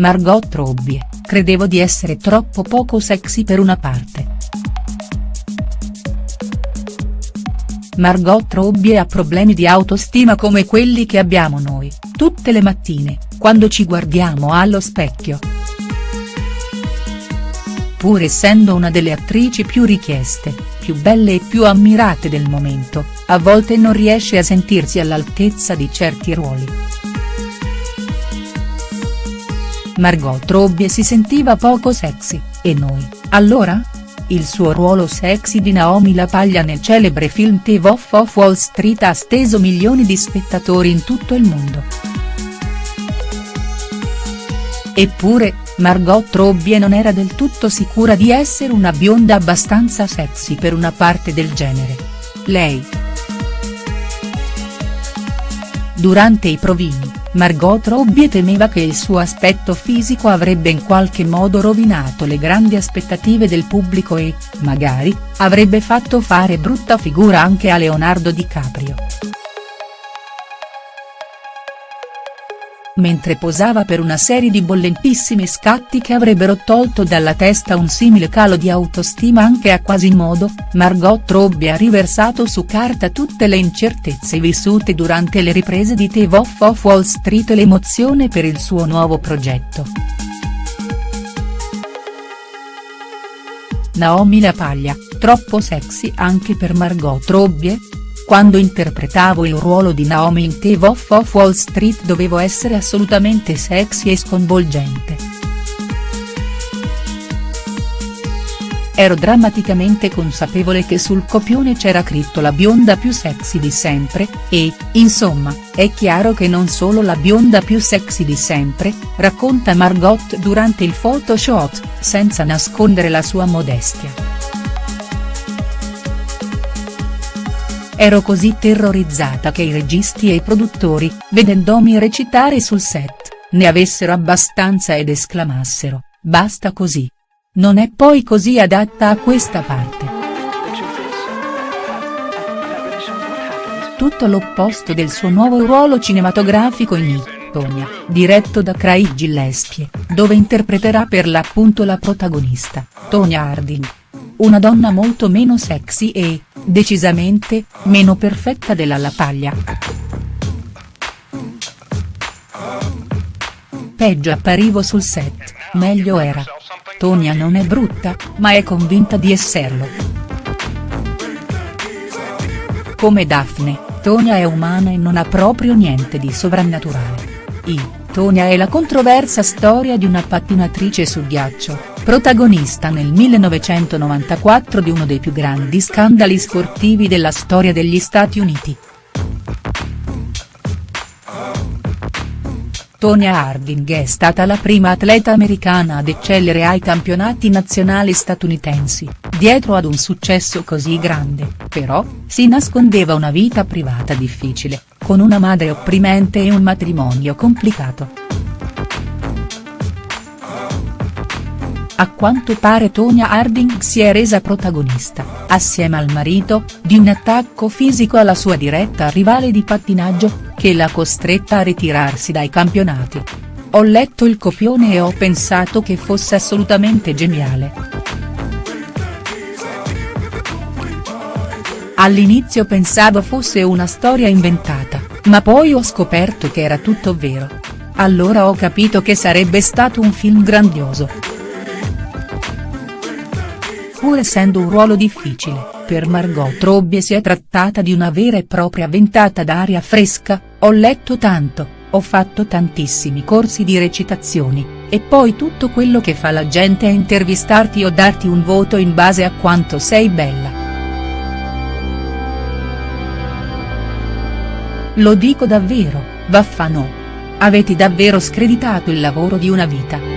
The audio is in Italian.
Margot Robbie, credevo di essere troppo poco sexy per una parte. Margot Robbie ha problemi di autostima come quelli che abbiamo noi, tutte le mattine, quando ci guardiamo allo specchio. Pur essendo una delle attrici più richieste, più belle e più ammirate del momento, a volte non riesce a sentirsi all'altezza di certi ruoli. Margot Robbie si sentiva poco sexy, e noi, allora? Il suo ruolo sexy di Naomi La Paglia nel celebre film The Wolf of Wall Street ha steso milioni di spettatori in tutto il mondo. Eppure, Margot Robbie non era del tutto sicura di essere una bionda abbastanza sexy per una parte del genere. Lei. Durante i provini, Margot Robbie temeva che il suo aspetto fisico avrebbe in qualche modo rovinato le grandi aspettative del pubblico e, magari, avrebbe fatto fare brutta figura anche a Leonardo DiCaprio. Mentre posava per una serie di bollentissimi scatti che avrebbero tolto dalla testa un simile calo di autostima anche a Quasimodo, Margot Robbie ha riversato su carta tutte le incertezze vissute durante le riprese di The Wolf of Wall Street e l'emozione per il suo nuovo progetto. Naomi La Paglia, troppo sexy anche per Margot Robbie?. Quando interpretavo il ruolo di Naomi in The Wolf of Wall Street dovevo essere assolutamente sexy e sconvolgente. Ero drammaticamente consapevole che sul copione c'era scritto la bionda più sexy di sempre, e, insomma, è chiaro che non solo la bionda più sexy di sempre, racconta Margot durante il photoshoot, senza nascondere la sua modestia. Ero così terrorizzata che i registi e i produttori, vedendomi recitare sul set, ne avessero abbastanza ed esclamassero, basta così. Non è poi così adatta a questa parte. Tutto l'opposto del suo nuovo ruolo cinematografico in I, Tonya, diretto da Craig Gillespie, dove interpreterà per l'appunto la protagonista, Tonya Harding. Una donna molto meno sexy e, decisamente, meno perfetta della La. Peggio apparivo sul set, meglio era. Tonia non è brutta, ma è convinta di esserlo. Come Daphne, Tonia è umana e non ha proprio niente di sovrannaturale. I, Tonia è la controversa storia di una pattinatrice su ghiaccio, protagonista nel 1994 di uno dei più grandi scandali sportivi della storia degli Stati Uniti. Tonya Harding è stata la prima atleta americana ad eccellere ai campionati nazionali statunitensi, dietro ad un successo così grande, però, si nascondeva una vita privata difficile, con una madre opprimente e un matrimonio complicato. A quanto pare Tonya Harding si è resa protagonista, assieme al marito, di un attacco fisico alla sua diretta rivale di pattinaggio, che l'ha costretta a ritirarsi dai campionati. Ho letto il copione e ho pensato che fosse assolutamente geniale. All'inizio pensavo fosse una storia inventata, ma poi ho scoperto che era tutto vero. Allora ho capito che sarebbe stato un film grandioso. Pur essendo un ruolo difficile, per Margot Robbie si è trattata di una vera e propria ventata d'aria fresca, ho letto tanto, ho fatto tantissimi corsi di recitazioni, e poi tutto quello che fa la gente è intervistarti o darti un voto in base a quanto sei bella. Lo dico davvero, vaffano. Avete davvero screditato il lavoro di una vita.